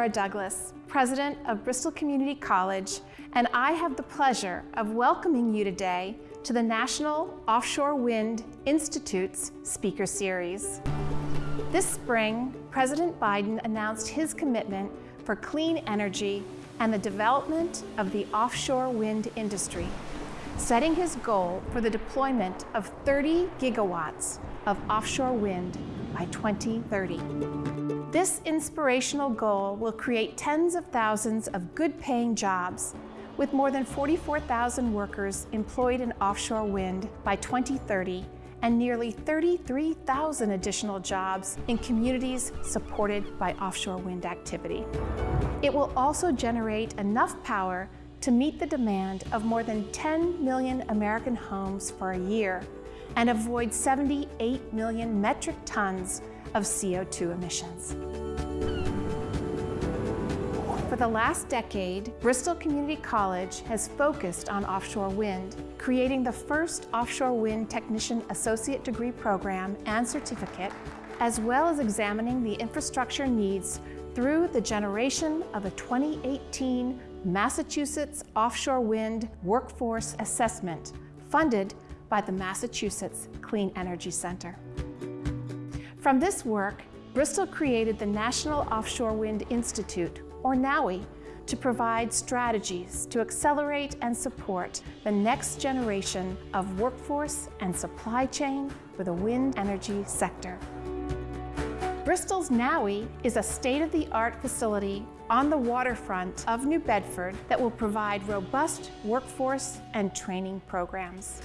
Laura Douglas, President of Bristol Community College, and I have the pleasure of welcoming you today to the National Offshore Wind Institute's Speaker Series. This spring, President Biden announced his commitment for clean energy and the development of the offshore wind industry, setting his goal for the deployment of 30 gigawatts of offshore wind by 2030. This inspirational goal will create tens of thousands of good-paying jobs with more than 44,000 workers employed in offshore wind by 2030 and nearly 33,000 additional jobs in communities supported by offshore wind activity. It will also generate enough power to meet the demand of more than 10 million American homes for a year and avoid 78 million metric tons of CO2 emissions. For the last decade, Bristol Community College has focused on offshore wind, creating the first offshore wind technician associate degree program and certificate, as well as examining the infrastructure needs through the generation of a 2018 Massachusetts Offshore Wind Workforce Assessment, funded by the Massachusetts Clean Energy Center. From this work, Bristol created the National Offshore Wind Institute, or NOWI, to provide strategies to accelerate and support the next generation of workforce and supply chain for the wind energy sector. Bristol's NOWI is a state-of-the-art facility on the waterfront of New Bedford that will provide robust workforce and training programs.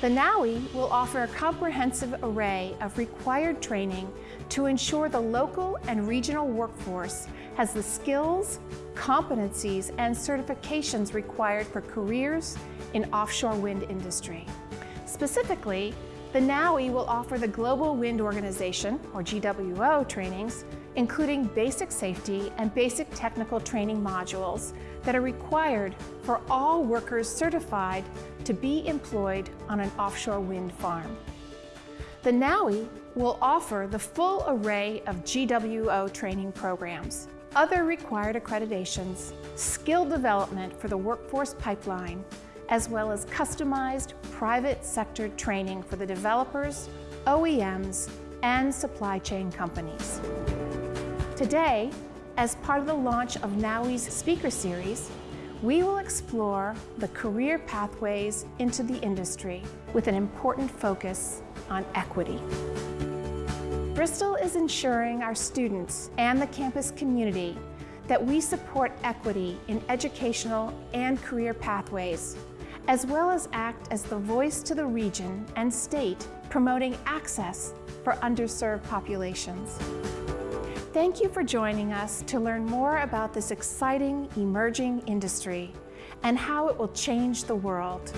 The NOWI will offer a comprehensive array of required training to ensure the local and regional workforce has the skills, competencies, and certifications required for careers in offshore wind industry. Specifically, the NOWI will offer the Global Wind Organization, or GWO, trainings, including basic safety and basic technical training modules that are required for all workers certified to be employed on an offshore wind farm. The NOWI will offer the full array of GWO training programs, other required accreditations, skill development for the workforce pipeline, as well as customized private sector training for the developers, OEMs, and supply chain companies. Today, as part of the launch of NOWI's speaker series, we will explore the career pathways into the industry with an important focus on equity. Bristol is ensuring our students and the campus community that we support equity in educational and career pathways, as well as act as the voice to the region and state promoting access for underserved populations. Thank you for joining us to learn more about this exciting emerging industry and how it will change the world.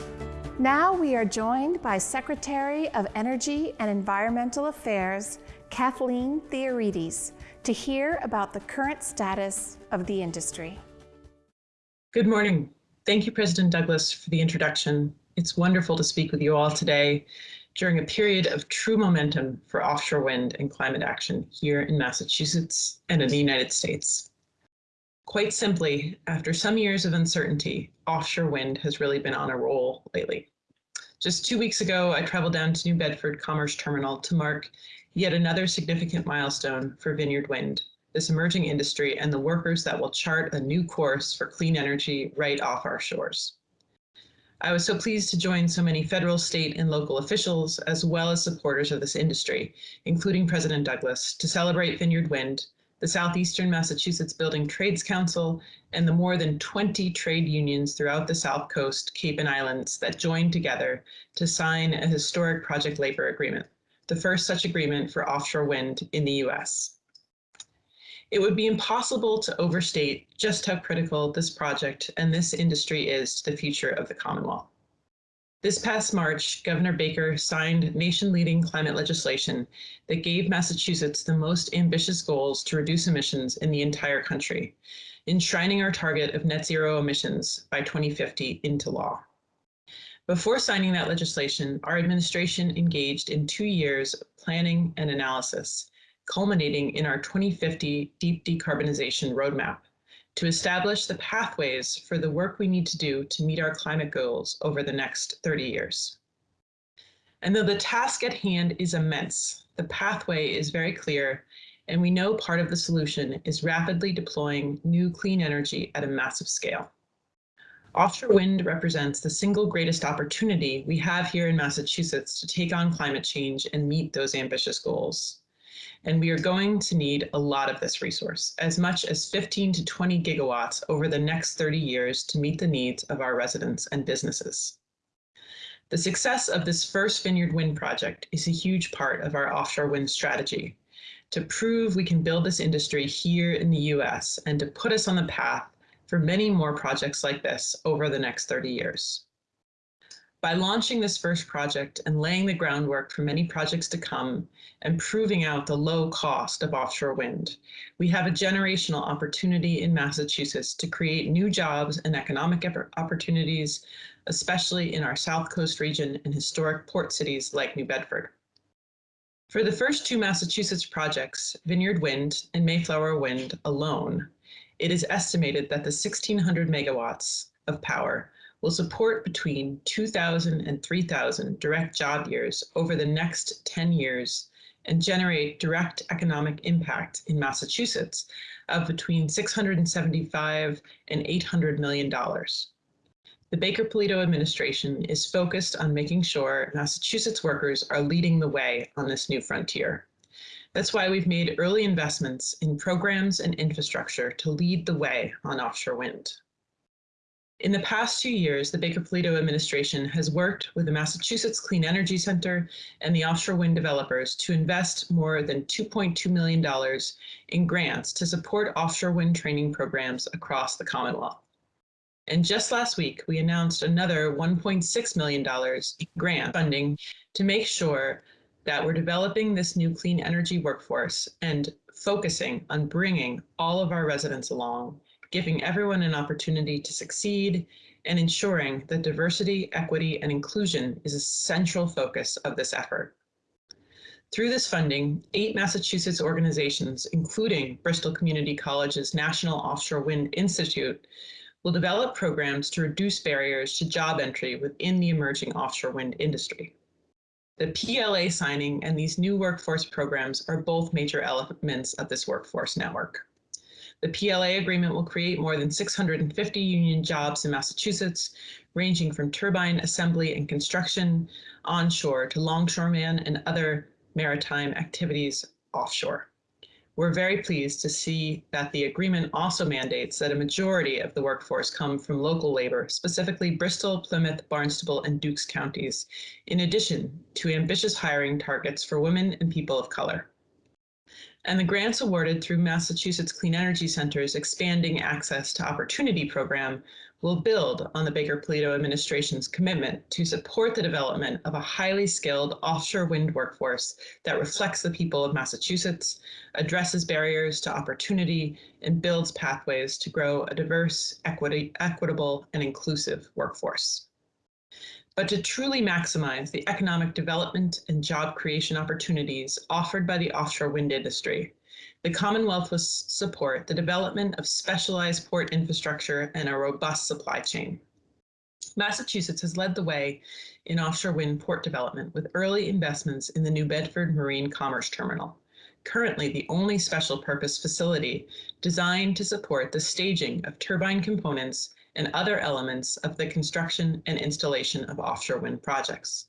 Now we are joined by Secretary of Energy and Environmental Affairs, Kathleen Theoharides, to hear about the current status of the industry. Good morning. Thank you, President Douglas, for the introduction. It's wonderful to speak with you all today during a period of true momentum for offshore wind and climate action here in Massachusetts and in the United States. Quite simply, after some years of uncertainty, offshore wind has really been on a roll lately. Just two weeks ago, I traveled down to New Bedford Commerce Terminal to mark yet another significant milestone for Vineyard Wind, this emerging industry and the workers that will chart a new course for clean energy right off our shores. I was so pleased to join so many federal, state, and local officials, as well as supporters of this industry, including President Douglas, to celebrate Vineyard Wind, the Southeastern Massachusetts Building Trades Council, and the more than 20 trade unions throughout the South Coast, Cape and Islands that joined together to sign a historic project labor agreement, the first such agreement for offshore wind in the US. It would be impossible to overstate just how critical this project and this industry is to the future of the Commonwealth. This past March, Governor Baker signed nation-leading climate legislation that gave Massachusetts the most ambitious goals to reduce emissions in the entire country, enshrining our target of net zero emissions by 2050 into law. Before signing that legislation, our administration engaged in two years of planning and analysis culminating in our 2050 deep decarbonization roadmap to establish the pathways for the work we need to do to meet our climate goals over the next 30 years. And though the task at hand is immense, the pathway is very clear, and we know part of the solution is rapidly deploying new clean energy at a massive scale. Offshore wind represents the single greatest opportunity we have here in Massachusetts to take on climate change and meet those ambitious goals. And we are going to need a lot of this resource, as much as 15 to 20 gigawatts over the next 30 years to meet the needs of our residents and businesses. The success of this first Vineyard Wind project is a huge part of our offshore wind strategy to prove we can build this industry here in the US and to put us on the path for many more projects like this over the next 30 years. By launching this first project and laying the groundwork for many projects to come and proving out the low cost of offshore wind, we have a generational opportunity in Massachusetts to create new jobs and economic opportunities, especially in our South Coast region and historic port cities like New Bedford. For the first two Massachusetts projects, Vineyard Wind and Mayflower Wind alone, it is estimated that the 1600 megawatts of power will support between 2,000 and 3,000 direct job years over the next 10 years and generate direct economic impact in Massachusetts of between 675 and 800 million dollars. The Baker-Polito administration is focused on making sure Massachusetts workers are leading the way on this new frontier. That's why we've made early investments in programs and infrastructure to lead the way on offshore wind. In the past two years, the Baker-Polito administration has worked with the Massachusetts Clean Energy Center and the offshore wind developers to invest more than $2.2 million in grants to support offshore wind training programs across the Commonwealth. And just last week, we announced another $1.6 million grant funding to make sure that we're developing this new clean energy workforce and focusing on bringing all of our residents along, giving everyone an opportunity to succeed, and ensuring that diversity, equity, and inclusion is a central focus of this effort. Through this funding, eight Massachusetts organizations, including Bristol Community College's National Offshore Wind Institute, will develop programs to reduce barriers to job entry within the emerging offshore wind industry. The PLA signing and these new workforce programs are both major elements of this workforce network. The PLA agreement will create more than 650 union jobs in Massachusetts, ranging from turbine assembly and construction onshore to longshoreman and other maritime activities offshore. We're very pleased to see that the agreement also mandates that a majority of the workforce come from local labor, specifically Bristol, Plymouth, Barnstable, and Dukes counties, in addition to ambitious hiring targets for women and people of color and the grants awarded through Massachusetts Clean Energy Center's Expanding Access to Opportunity program will build on the Baker-Polito administration's commitment to support the development of a highly skilled offshore wind workforce that reflects the people of Massachusetts, addresses barriers to opportunity, and builds pathways to grow a diverse, equity, equitable, and inclusive workforce. But to truly maximize the economic development and job creation opportunities offered by the offshore wind industry, the Commonwealth will support the development of specialized port infrastructure and a robust supply chain. Massachusetts has led the way in offshore wind port development with early investments in the New Bedford Marine Commerce Terminal, currently the only special purpose facility designed to support the staging of turbine components and other elements of the construction and installation of offshore wind projects.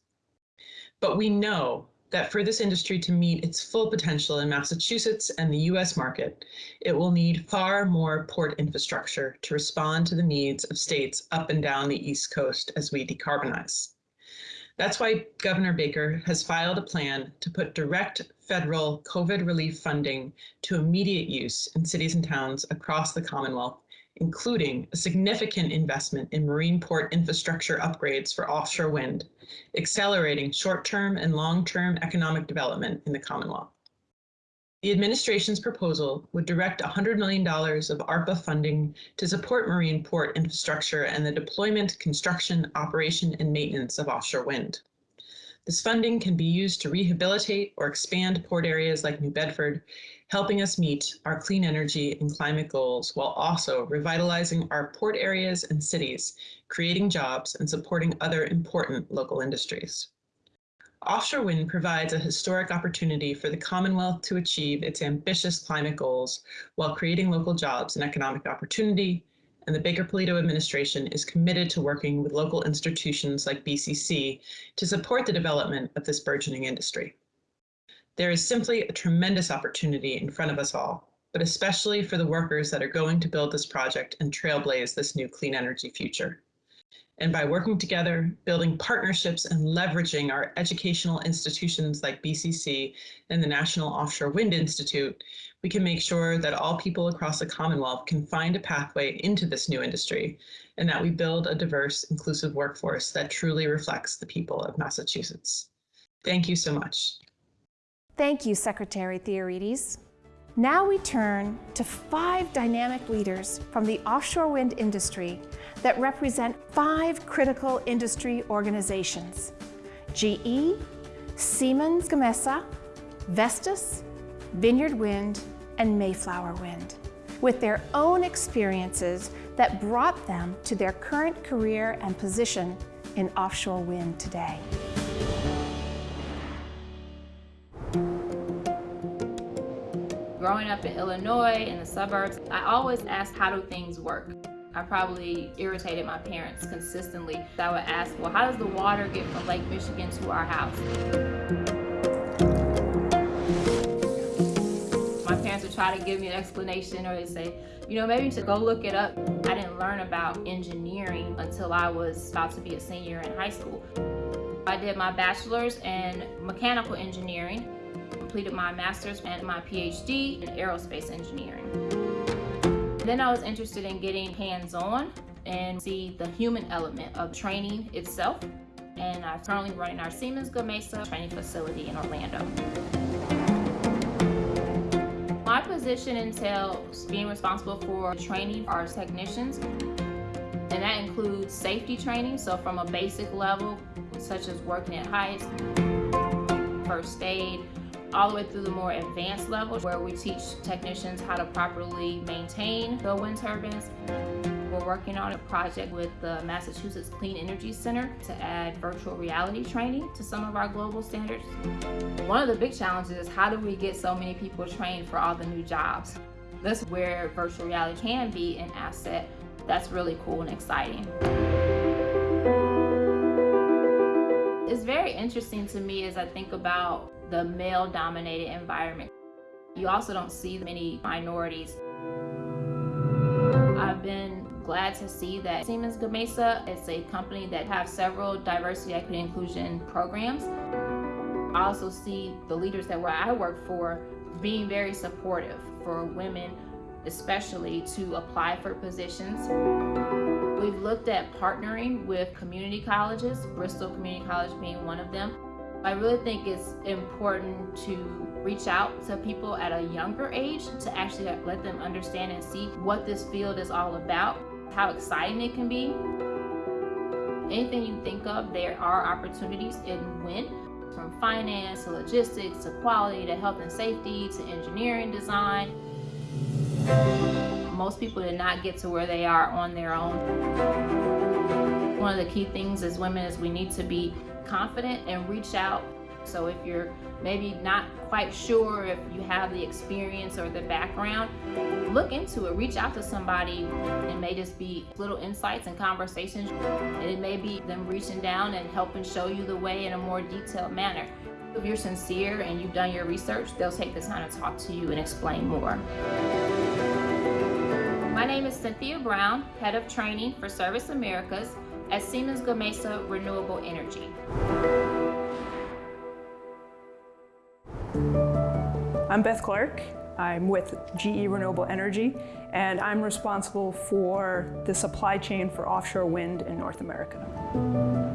But we know that for this industry to meet its full potential in Massachusetts and the US market, it will need far more port infrastructure to respond to the needs of states up and down the East Coast as we decarbonize. That's why Governor Baker has filed a plan to put direct federal COVID relief funding to immediate use in cities and towns across the Commonwealth including a significant investment in marine port infrastructure upgrades for offshore wind, accelerating short-term and long-term economic development in the Commonwealth. The administration's proposal would direct $100 million of ARPA funding to support marine port infrastructure and the deployment, construction, operation, and maintenance of offshore wind. This funding can be used to rehabilitate or expand port areas like New Bedford, helping us meet our clean energy and climate goals while also revitalizing our port areas and cities, creating jobs and supporting other important local industries. Offshore wind provides a historic opportunity for the Commonwealth to achieve its ambitious climate goals while creating local jobs and economic opportunity, and the Baker-Polito administration is committed to working with local institutions like BCC to support the development of this burgeoning industry. There is simply a tremendous opportunity in front of us all, but especially for the workers that are going to build this project and trailblaze this new clean energy future. And by working together, building partnerships and leveraging our educational institutions like BCC and the National Offshore Wind Institute, we can make sure that all people across the Commonwealth can find a pathway into this new industry and that we build a diverse, inclusive workforce that truly reflects the people of Massachusetts. Thank you so much. Thank you, Secretary Theoharides. Now we turn to five dynamic leaders from the offshore wind industry that represent five critical industry organizations, GE, Siemens Gamesa, Vestas, Vineyard Wind, and Mayflower Wind, with their own experiences that brought them to their current career and position in offshore wind today. Growing up in Illinois, in the suburbs, I always asked, how do things work? I probably irritated my parents consistently. I would ask, well, how does the water get from Lake Michigan to our house? My parents would try to give me an explanation or they'd say, you know, maybe you should go look it up. I didn't learn about engineering until I was about to be a senior in high school. I did my bachelor's in mechanical engineering completed my master's and my PhD in aerospace engineering. Then I was interested in getting hands-on and see the human element of training itself. And I'm currently running our Siemens Gamesa training facility in Orlando. My position entails being responsible for training our technicians and that includes safety training, so from a basic level, such as working at heights, first aid, all the way through the more advanced levels where we teach technicians how to properly maintain the wind turbines. We're working on a project with the Massachusetts Clean Energy Center to add virtual reality training to some of our global standards. One of the big challenges is how do we get so many people trained for all the new jobs? That's where virtual reality can be an asset that's really cool and exciting. It's very interesting to me as I think about the male dominated environment. You also don't see many minorities. I've been glad to see that Siemens Gamesa is a company that have several diversity, equity, inclusion programs. I also see the leaders that where I work for being very supportive for women, especially to apply for positions. We've looked at partnering with community colleges, Bristol Community College being one of them. I really think it's important to reach out to people at a younger age to actually let them understand and see what this field is all about, how exciting it can be. Anything you think of, there are opportunities in wind, from finance to logistics to quality to health and safety to engineering design. Most people did not get to where they are on their own. One of the key things as women is we need to be confident and reach out. So if you're maybe not quite sure if you have the experience or the background, look into it, reach out to somebody. It may just be little insights and conversations. And it may be them reaching down and helping show you the way in a more detailed manner. If you're sincere and you've done your research, they'll take the time to talk to you and explain more. My name is Cynthia Brown, Head of Training for Service Americas at Siemens Gamesa Renewable Energy. I'm Beth Clark. I'm with GE Renewable Energy, and I'm responsible for the supply chain for offshore wind in North America.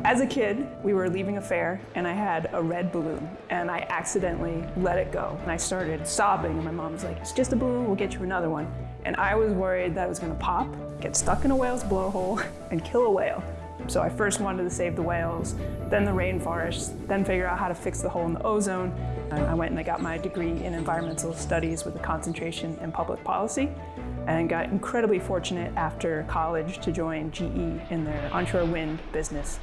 As a kid, we were leaving a fair, and I had a red balloon, and I accidentally let it go. And I started sobbing, and my mom was like, it's just a balloon, we'll get you another one. And I was worried that it was gonna pop, get stuck in a whale's blowhole, and kill a whale. So I first wanted to save the whales, then the rainforests, then figure out how to fix the hole in the ozone. And I went and I got my degree in environmental studies with a concentration in public policy and got incredibly fortunate after college to join GE in their onshore wind business.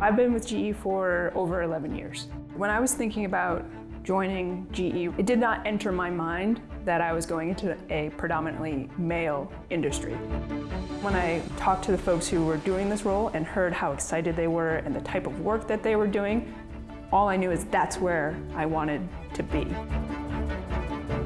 I've been with GE for over 11 years. When I was thinking about joining GE, it did not enter my mind that I was going into a predominantly male industry. When I talked to the folks who were doing this role and heard how excited they were and the type of work that they were doing, all I knew is that's where I wanted to be.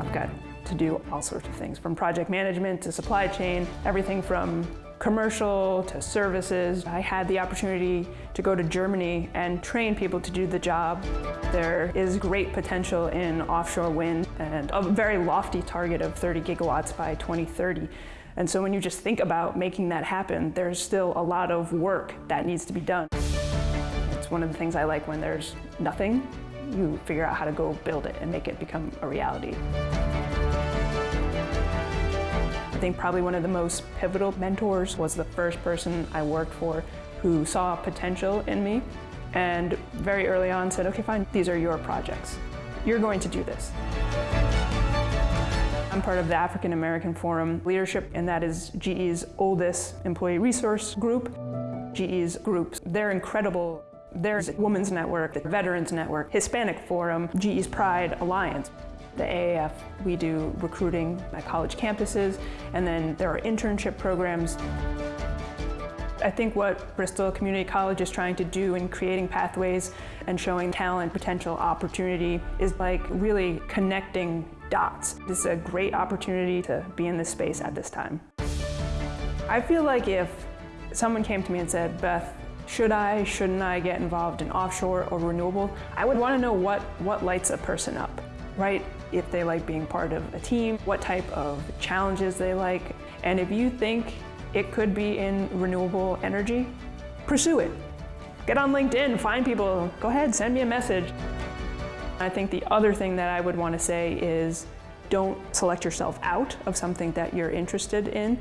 I've got to do all sorts of things, from project management to supply chain, everything from commercial to services. I had the opportunity to go to Germany and train people to do the job. There is great potential in offshore wind and a very lofty target of 30 gigawatts by 2030. And so when you just think about making that happen, there's still a lot of work that needs to be done. It's one of the things I like when there's nothing, you figure out how to go build it and make it become a reality think probably one of the most pivotal mentors was the first person I worked for who saw potential in me and very early on said, okay, fine, these are your projects. You're going to do this. I'm part of the African American Forum leadership, and that is GE's oldest employee resource group. GE's groups, they're incredible. There's Women's Network, the Veterans Network, Hispanic Forum, GE's Pride Alliance. The AAF, we do recruiting at college campuses, and then there are internship programs. I think what Bristol Community College is trying to do in creating pathways and showing talent, potential opportunity is like really connecting dots. This is a great opportunity to be in this space at this time. I feel like if someone came to me and said, Beth, should I, shouldn't I get involved in offshore or renewable? I would want to know what, what lights a person up right? If they like being part of a team, what type of challenges they like. And if you think it could be in renewable energy, pursue it. Get on LinkedIn, find people, go ahead, send me a message. I think the other thing that I would want to say is don't select yourself out of something that you're interested in.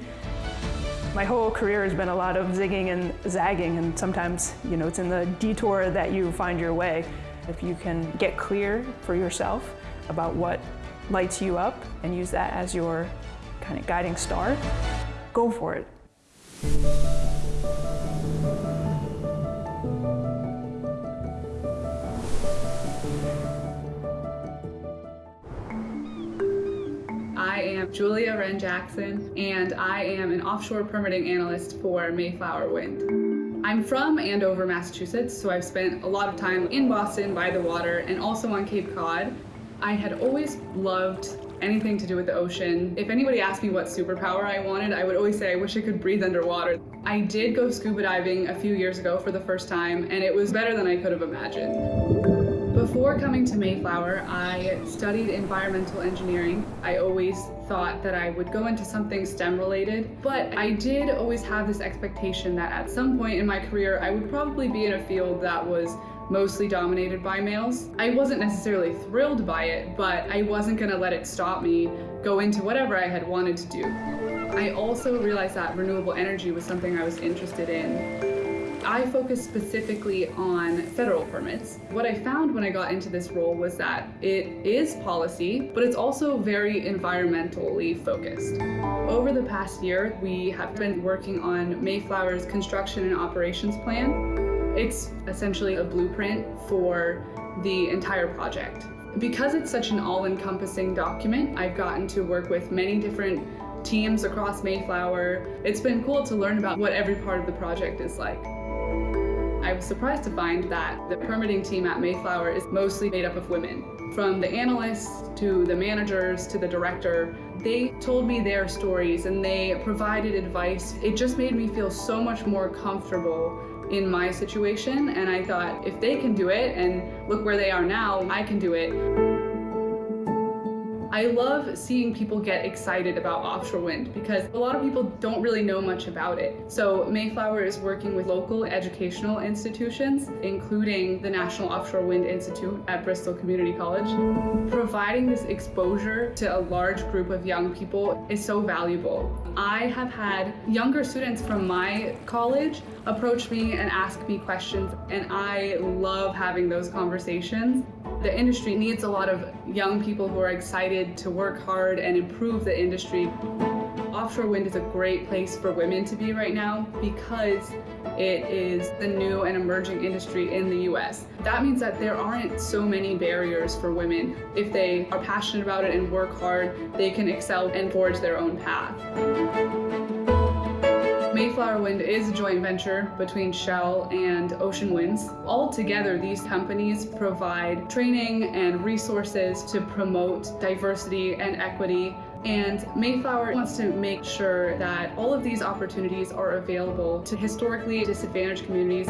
My whole career has been a lot of zigging and zagging, and sometimes, you know, it's in the detour that you find your way. If you can get clear for yourself about what lights you up and use that as your kind of guiding star, go for it. I am Julia Wren Jackson, and I am an offshore permitting analyst for Mayflower Wind. I'm from Andover, Massachusetts, so I've spent a lot of time in Boston by the water and also on Cape Cod. I had always loved anything to do with the ocean. If anybody asked me what superpower I wanted, I would always say I wish I could breathe underwater. I did go scuba diving a few years ago for the first time, and it was better than I could have imagined. Before coming to Mayflower, I studied environmental engineering. I always thought that I would go into something STEM related, but I did always have this expectation that at some point in my career, I would probably be in a field that was mostly dominated by males. I wasn't necessarily thrilled by it, but I wasn't gonna let it stop me go into whatever I had wanted to do. I also realized that renewable energy was something I was interested in. I focused specifically on federal permits. What I found when I got into this role was that it is policy, but it's also very environmentally focused. Over the past year, we have been working on Mayflower's construction and operations plan. It's essentially a blueprint for the entire project. Because it's such an all-encompassing document, I've gotten to work with many different teams across Mayflower. It's been cool to learn about what every part of the project is like. I was surprised to find that the permitting team at Mayflower is mostly made up of women. From the analysts to the managers to the director, they told me their stories and they provided advice. It just made me feel so much more comfortable in my situation and I thought if they can do it and look where they are now, I can do it. I love seeing people get excited about offshore wind because a lot of people don't really know much about it. So Mayflower is working with local educational institutions, including the National Offshore Wind Institute at Bristol Community College. Providing this exposure to a large group of young people is so valuable. I have had younger students from my college approach me and ask me questions, and I love having those conversations. The industry needs a lot of young people who are excited to work hard and improve the industry. Offshore wind is a great place for women to be right now because it is the new and emerging industry in the US. That means that there aren't so many barriers for women. If they are passionate about it and work hard, they can excel and forge their own path. Mayflower Wind is a joint venture between Shell and Ocean Winds. Altogether, these companies provide training and resources to promote diversity and equity and Mayflower wants to make sure that all of these opportunities are available to historically disadvantaged communities.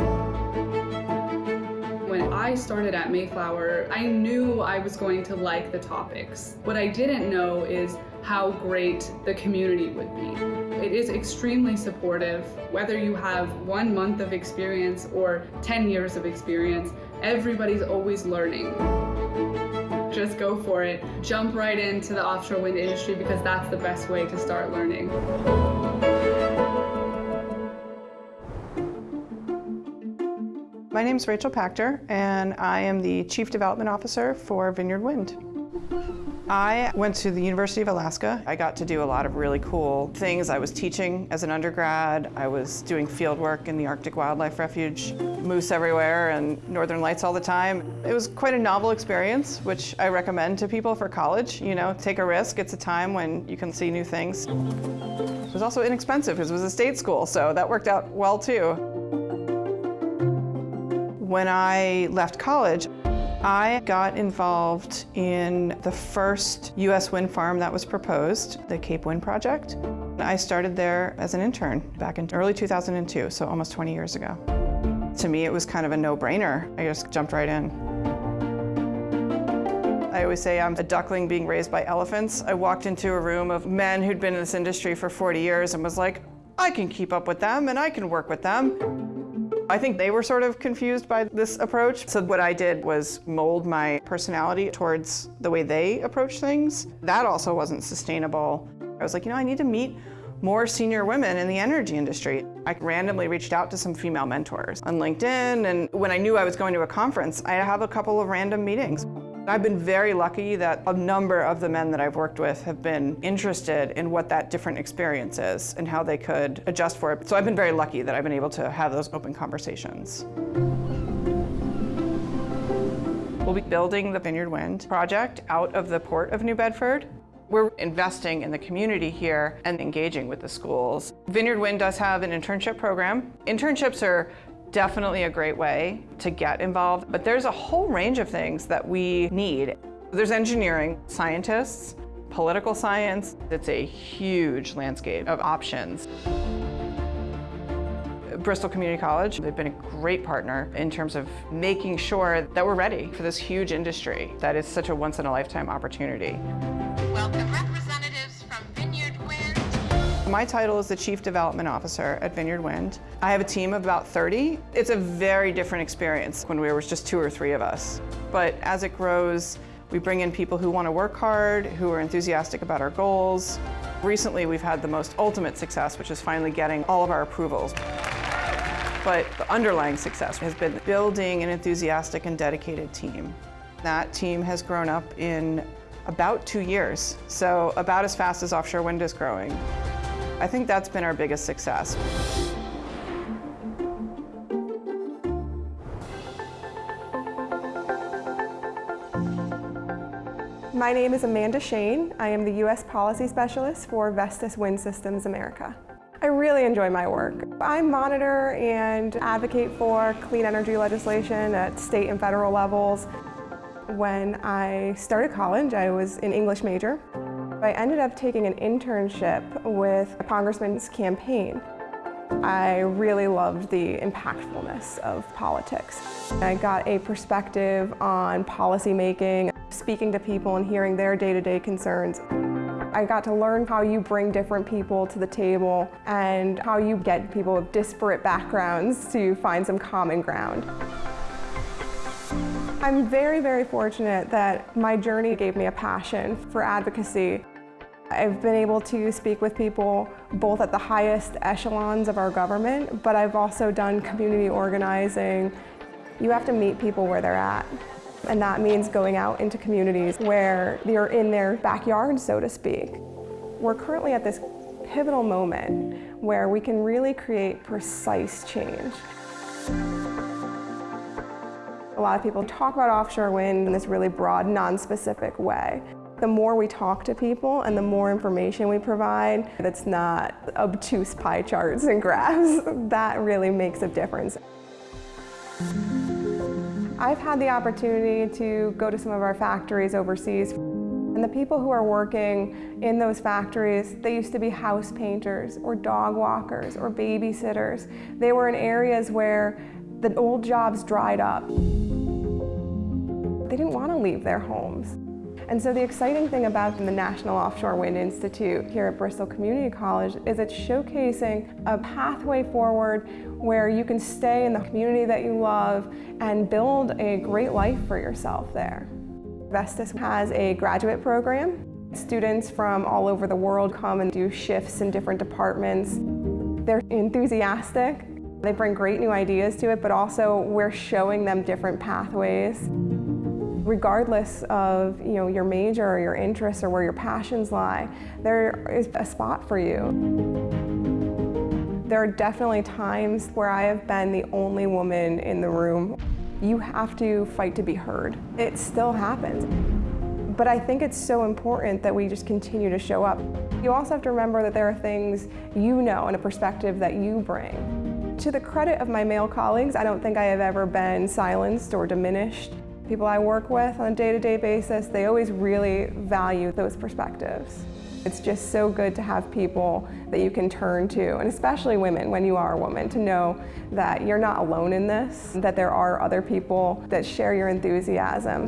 When I started at Mayflower, I knew I was going to like the topics. What I didn't know is how great the community would be. It is extremely supportive. Whether you have one month of experience or 10 years of experience, everybody's always learning just go for it. Jump right into the offshore wind industry because that's the best way to start learning. My name is Rachel Pachter, and I am the Chief Development Officer for Vineyard Wind. I went to the University of Alaska. I got to do a lot of really cool things. I was teaching as an undergrad. I was doing field work in the Arctic Wildlife Refuge, moose everywhere and northern lights all the time. It was quite a novel experience, which I recommend to people for college. You know, take a risk. It's a time when you can see new things. It was also inexpensive because it was a state school, so that worked out well too. When I left college, I got involved in the first U.S. wind farm that was proposed, the Cape Wind Project. I started there as an intern back in early 2002, so almost 20 years ago. To me, it was kind of a no-brainer. I just jumped right in. I always say I'm a duckling being raised by elephants. I walked into a room of men who'd been in this industry for 40 years and was like, I can keep up with them and I can work with them. I think they were sort of confused by this approach. So what I did was mold my personality towards the way they approach things. That also wasn't sustainable. I was like, you know, I need to meet more senior women in the energy industry. I randomly reached out to some female mentors on LinkedIn, and when I knew I was going to a conference, I have a couple of random meetings. I've been very lucky that a number of the men that I've worked with have been interested in what that different experience is and how they could adjust for it. So I've been very lucky that I've been able to have those open conversations. We'll be building the Vineyard Wind project out of the port of New Bedford. We're investing in the community here and engaging with the schools. Vineyard Wind does have an internship program. Internships are definitely a great way to get involved, but there's a whole range of things that we need. There's engineering, scientists, political science. It's a huge landscape of options. Bristol Community College, they've been a great partner in terms of making sure that we're ready for this huge industry that is such a once-in-a-lifetime opportunity. Welcome my title is the Chief Development Officer at Vineyard Wind. I have a team of about 30. It's a very different experience when we were just two or three of us. But as it grows, we bring in people who want to work hard, who are enthusiastic about our goals. Recently, we've had the most ultimate success, which is finally getting all of our approvals. But the underlying success has been building an enthusiastic and dedicated team. That team has grown up in about two years, so about as fast as offshore wind is growing. I think that's been our biggest success. My name is Amanda Shane. I am the U.S. Policy Specialist for Vestas Wind Systems America. I really enjoy my work. I monitor and advocate for clean energy legislation at state and federal levels. When I started college, I was an English major. I ended up taking an internship with a congressman's campaign. I really loved the impactfulness of politics. I got a perspective on policy making, speaking to people and hearing their day-to-day -day concerns. I got to learn how you bring different people to the table and how you get people with disparate backgrounds to find some common ground. I'm very, very fortunate that my journey gave me a passion for advocacy I've been able to speak with people both at the highest echelons of our government, but I've also done community organizing. You have to meet people where they're at. And that means going out into communities where you're in their backyard, so to speak. We're currently at this pivotal moment where we can really create precise change. A lot of people talk about offshore wind in this really broad, non-specific way. The more we talk to people and the more information we provide that's not obtuse pie charts and graphs, that really makes a difference. I've had the opportunity to go to some of our factories overseas and the people who are working in those factories, they used to be house painters or dog walkers or babysitters. They were in areas where the old jobs dried up. They didn't want to leave their homes. And so the exciting thing about the National Offshore Wind Institute here at Bristol Community College is it's showcasing a pathway forward where you can stay in the community that you love and build a great life for yourself there. Vestas has a graduate program. Students from all over the world come and do shifts in different departments. They're enthusiastic. They bring great new ideas to it, but also we're showing them different pathways regardless of you know, your major or your interests or where your passions lie, there is a spot for you. There are definitely times where I have been the only woman in the room. You have to fight to be heard. It still happens. But I think it's so important that we just continue to show up. You also have to remember that there are things you know and a perspective that you bring. To the credit of my male colleagues, I don't think I have ever been silenced or diminished people I work with on a day-to-day -day basis, they always really value those perspectives. It's just so good to have people that you can turn to, and especially women when you are a woman, to know that you're not alone in this, that there are other people that share your enthusiasm.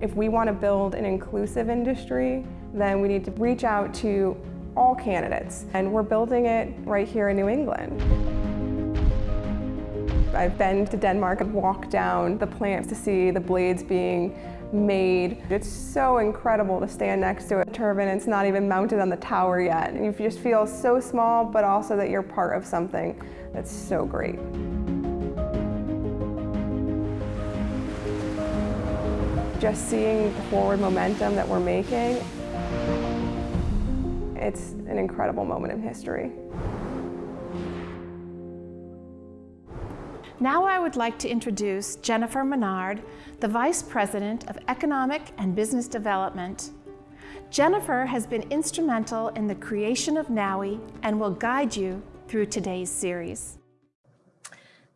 If we want to build an inclusive industry, then we need to reach out to all candidates, and we're building it right here in New England. I've been to Denmark and walked down the plants to see the blades being made. It's so incredible to stand next to a turbine. It's not even mounted on the tower yet. And you just feel so small, but also that you're part of something that's so great. Just seeing the forward momentum that we're making, it's an incredible moment in history. Now I would like to introduce Jennifer Menard, the Vice President of Economic and Business Development. Jennifer has been instrumental in the creation of NOWI and will guide you through today's series.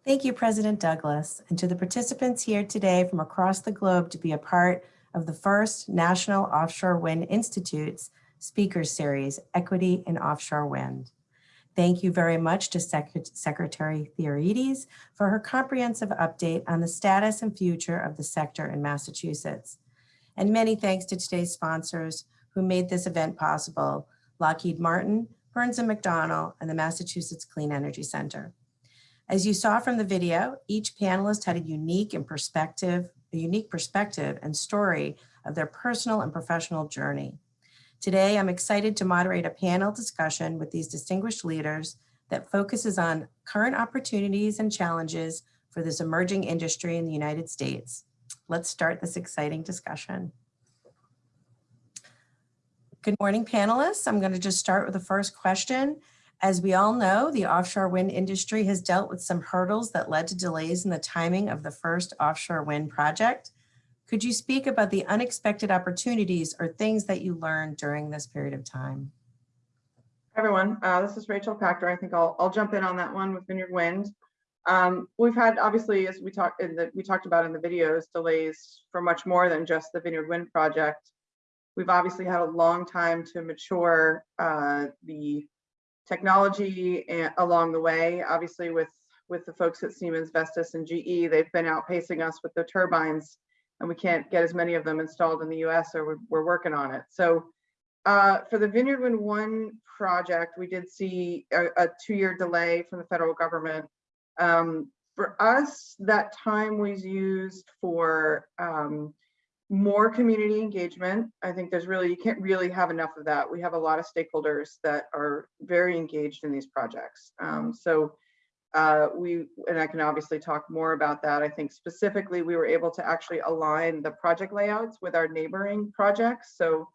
Thank you, President Douglas, and to the participants here today from across the globe to be a part of the first National Offshore Wind Institute's Speakers Series, Equity in Offshore Wind. Thank you very much to Sec Secretary Theoharides for her comprehensive update on the status and future of the sector in Massachusetts. And many thanks to today's sponsors who made this event possible, Lockheed Martin, Burns & McDonnell, and the Massachusetts Clean Energy Center. As you saw from the video, each panelist had a unique and perspective, a unique perspective and story of their personal and professional journey. Today, I'm excited to moderate a panel discussion with these distinguished leaders that focuses on current opportunities and challenges for this emerging industry in the United States. Let's start this exciting discussion. Good morning, panelists. I'm going to just start with the first question. As we all know, the offshore wind industry has dealt with some hurdles that led to delays in the timing of the first offshore wind project. Could you speak about the unexpected opportunities or things that you learned during this period of time? Hi everyone, uh, this is Rachel Pachter. I think I'll, I'll jump in on that one with Vineyard Wind. Um, we've had obviously, as we talked in the we talked about in the videos, delays for much more than just the Vineyard Wind project. We've obviously had a long time to mature uh, the technology along the way. Obviously, with with the folks at Siemens, Vestas, and GE, they've been outpacing us with the turbines and we can't get as many of them installed in the US or we're, we're working on it. So uh, for the Vineyard Wind 1 project, we did see a, a two-year delay from the federal government. Um, for us, that time was used for um, more community engagement. I think there's really, you can't really have enough of that. We have a lot of stakeholders that are very engaged in these projects. Um, so uh, we, and I can obviously talk more about that. I think specifically we were able to actually align the project layouts with our neighboring projects. So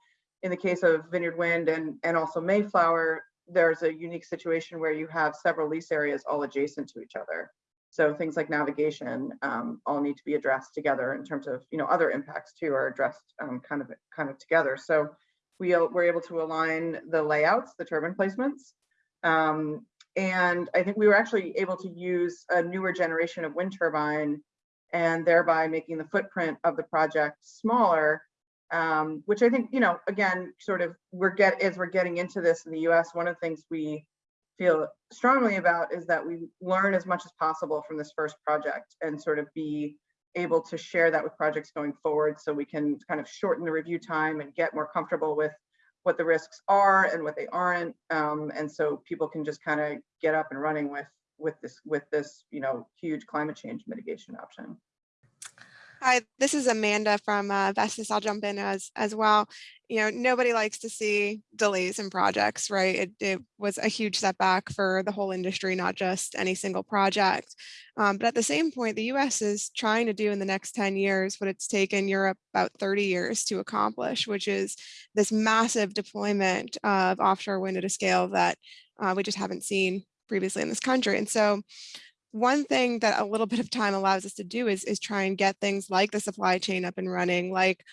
in the case of Vineyard Wind and, and also Mayflower, there's a unique situation where you have several lease areas all adjacent to each other. So things like navigation um, all need to be addressed together in terms of, you know, other impacts too are addressed um, kind of kind of together. So we were able to align the layouts, the turbine placements. Um, and I think we were actually able to use a newer generation of wind turbine and thereby making the footprint of the project smaller, um, which I think, you know, again, sort of we're get as we're getting into this in the US, one of the things we feel strongly about is that we learn as much as possible from this first project and sort of be able to share that with projects going forward so we can kind of shorten the review time and get more comfortable with what the risks are and what they aren't um, and so people can just kind of get up and running with with this with this you know huge climate change mitigation option Hi, this is Amanda from uh, Vestas. I'll jump in as as well. You know, nobody likes to see delays in projects, right? It, it was a huge setback for the whole industry, not just any single project. Um, but at the same point, the U.S. is trying to do in the next 10 years what it's taken Europe about 30 years to accomplish, which is this massive deployment of offshore wind at a scale that uh, we just haven't seen previously in this country. And so one thing that a little bit of time allows us to do is, is try and get things like the supply chain up and running, like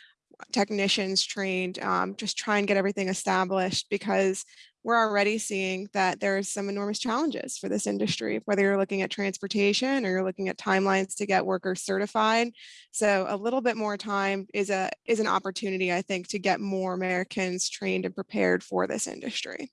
technicians trained, um, just try and get everything established because we're already seeing that there's some enormous challenges for this industry, whether you're looking at transportation or you're looking at timelines to get workers certified. So a little bit more time is a is an opportunity, I think, to get more Americans trained and prepared for this industry.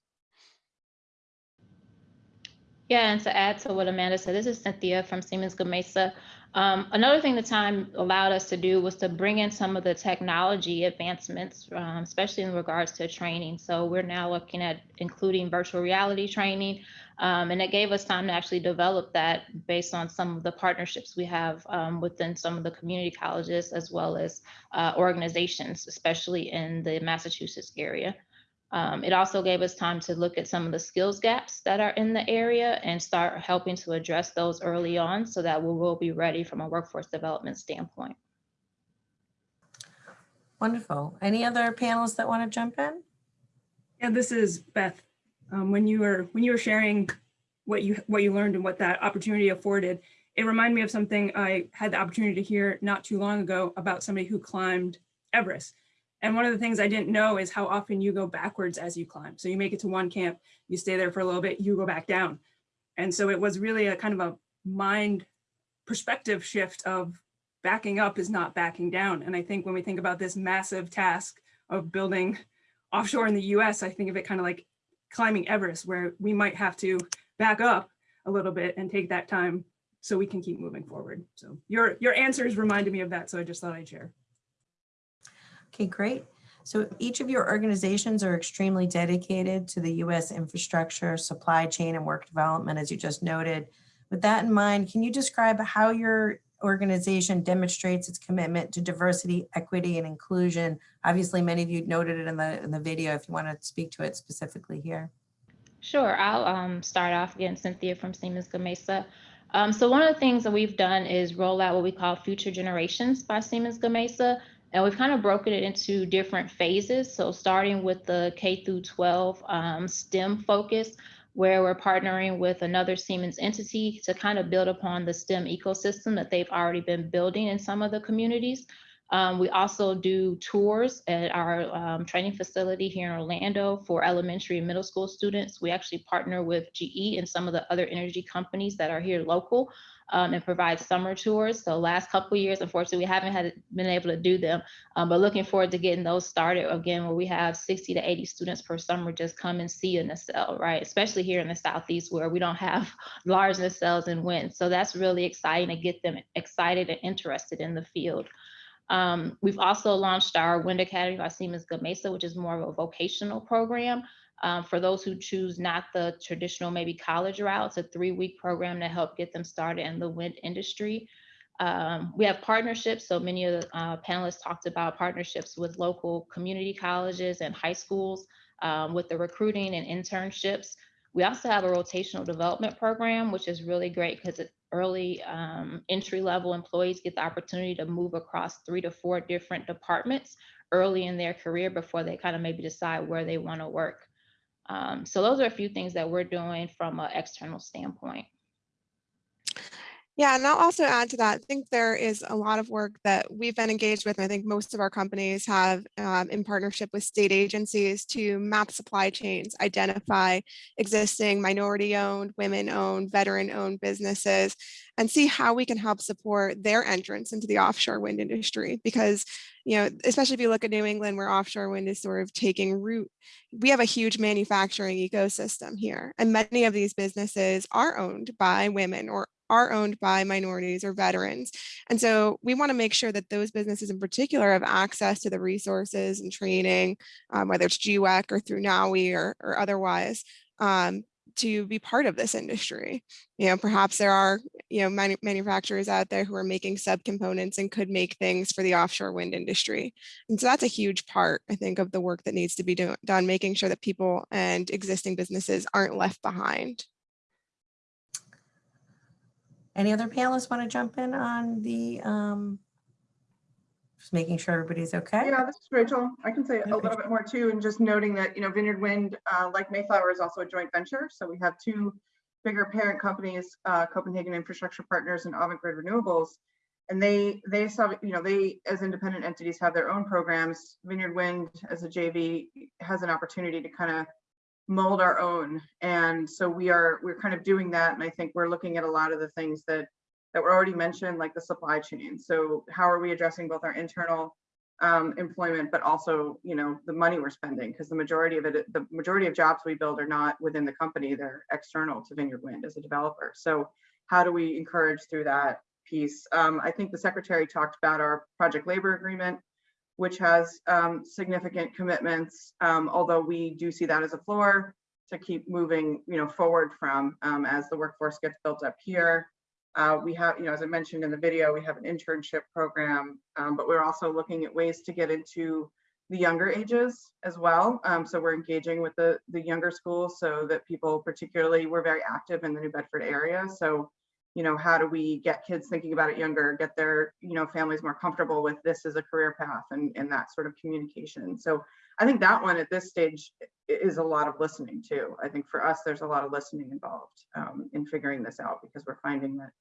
Yeah, and to add to what Amanda said, this is Cynthia from Siemens Gamesa. Um, another thing the time allowed us to do was to bring in some of the technology advancements, um, especially in regards to training. So we're now looking at including virtual reality training, um, and it gave us time to actually develop that based on some of the partnerships we have um, within some of the community colleges as well as uh, organizations, especially in the Massachusetts area. Um, it also gave us time to look at some of the skills gaps that are in the area and start helping to address those early on so that we will be ready from a workforce development standpoint. Wonderful. Any other panelists that want to jump in? Yeah, this is Beth. Um, when you were when you were sharing what you what you learned and what that opportunity afforded, it reminded me of something I had the opportunity to hear not too long ago about somebody who climbed Everest. And one of the things I didn't know is how often you go backwards as you climb. So you make it to one camp, you stay there for a little bit, you go back down. And so it was really a kind of a mind perspective shift of backing up is not backing down. And I think when we think about this massive task of building offshore in the US, I think of it kind of like climbing Everest, where we might have to back up a little bit and take that time so we can keep moving forward. So your, your answers reminded me of that. So I just thought I'd share. Okay, great. So each of your organizations are extremely dedicated to the U.S. infrastructure, supply chain, and work development, as you just noted. With that in mind, can you describe how your organization demonstrates its commitment to diversity, equity, and inclusion? Obviously, many of you noted it in the, in the video if you want to speak to it specifically here. Sure, I'll um, start off again, Cynthia from Siemens Gamesa. Um, so one of the things that we've done is roll out what we call Future Generations by Siemens Gamesa. And we've kind of broken it into different phases. So starting with the K through 12 um, STEM focus, where we're partnering with another Siemens entity to kind of build upon the STEM ecosystem that they've already been building in some of the communities. Um, we also do tours at our um, training facility here in Orlando for elementary and middle school students. We actually partner with GE and some of the other energy companies that are here local um, and provide summer tours. So last couple years, unfortunately, we haven't had been able to do them, um, but looking forward to getting those started again, where we have 60 to 80 students per summer just come and see a nacelle, right? Especially here in the Southeast where we don't have large nacelles and wind. So that's really exciting to get them excited and interested in the field. Um, we've also launched our Wind Academy by Siemens Gamesa, which is more of a vocational program um, for those who choose not the traditional maybe college route, it's a three-week program to help get them started in the wind industry. Um, we have partnerships. So many of the uh, panelists talked about partnerships with local community colleges and high schools um, with the recruiting and internships. We also have a rotational development program, which is really great because early um, entry level employees get the opportunity to move across three to four different departments early in their career before they kind of maybe decide where they want to work. Um, so those are a few things that we're doing from an external standpoint. Yeah, and I'll also add to that, I think there is a lot of work that we've been engaged with. And I think most of our companies have um, in partnership with state agencies to map supply chains, identify existing minority owned, women owned, veteran owned businesses, and see how we can help support their entrance into the offshore wind industry. Because, you know, especially if you look at New England where offshore wind is sort of taking root, we have a huge manufacturing ecosystem here. And many of these businesses are owned by women or are owned by minorities or veterans. And so we want to make sure that those businesses in particular have access to the resources and training, um, whether it's GWEC or through NOWI or, or otherwise, um, to be part of this industry. You know, perhaps there are, you know, manu manufacturers out there who are making subcomponents and could make things for the offshore wind industry. And so that's a huge part, I think, of the work that needs to be do done, making sure that people and existing businesses aren't left behind. Any other panelists want to jump in on the, um, just making sure everybody's okay? Yeah, this is Rachel. I can say a little bit more too, and just noting that, you know, Vineyard Wind, uh, like Mayflower is also a joint venture. So we have two bigger parent companies, uh, Copenhagen Infrastructure Partners and Avangrid Renewables. And they, they saw, you know, they as independent entities have their own programs. Vineyard Wind as a JV has an opportunity to kind of mold our own. And so we are, we're kind of doing that. And I think we're looking at a lot of the things that that were already mentioned, like the supply chain. So how are we addressing both our internal um, employment, but also, you know, the money we're spending? Because the majority of it, the majority of jobs we build are not within the company, they're external to Vineyard Wind as a developer. So how do we encourage through that piece? Um, I think the secretary talked about our project labor agreement, which has um, significant commitments, um, although we do see that as a floor to keep moving, you know, forward from um, as the workforce gets built up here. Uh, we have, you know, as I mentioned in the video, we have an internship program, um, but we're also looking at ways to get into the younger ages as well. Um, so we're engaging with the, the younger schools so that people particularly, we're very active in the New Bedford area. So, you know, how do we get kids thinking about it younger, get their, you know, families more comfortable with this as a career path and, and that sort of communication. So I think that one at this stage is a lot of listening too. I think for us, there's a lot of listening involved um, in figuring this out because we're finding that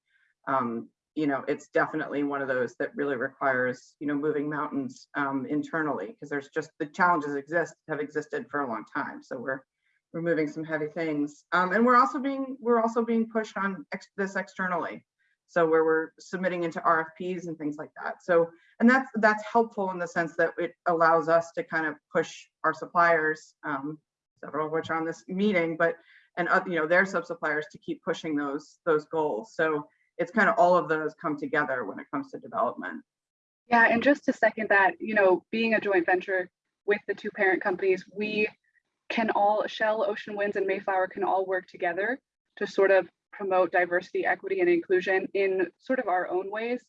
um, you know, it's definitely one of those that really requires, you know, moving mountains um, internally because there's just the challenges exist have existed for a long time. So we're we're moving some heavy things, um, and we're also being we're also being pushed on ex this externally. So where we're submitting into RFPs and things like that. So and that's that's helpful in the sense that it allows us to kind of push our suppliers, um, several of which are on this meeting, but and uh, you know their sub suppliers to keep pushing those those goals. So it's kind of all of those come together when it comes to development. Yeah, and just to second that, you know, being a joint venture with the two parent companies, we can all, Shell, Ocean Winds, and Mayflower can all work together to sort of promote diversity, equity, and inclusion in sort of our own ways.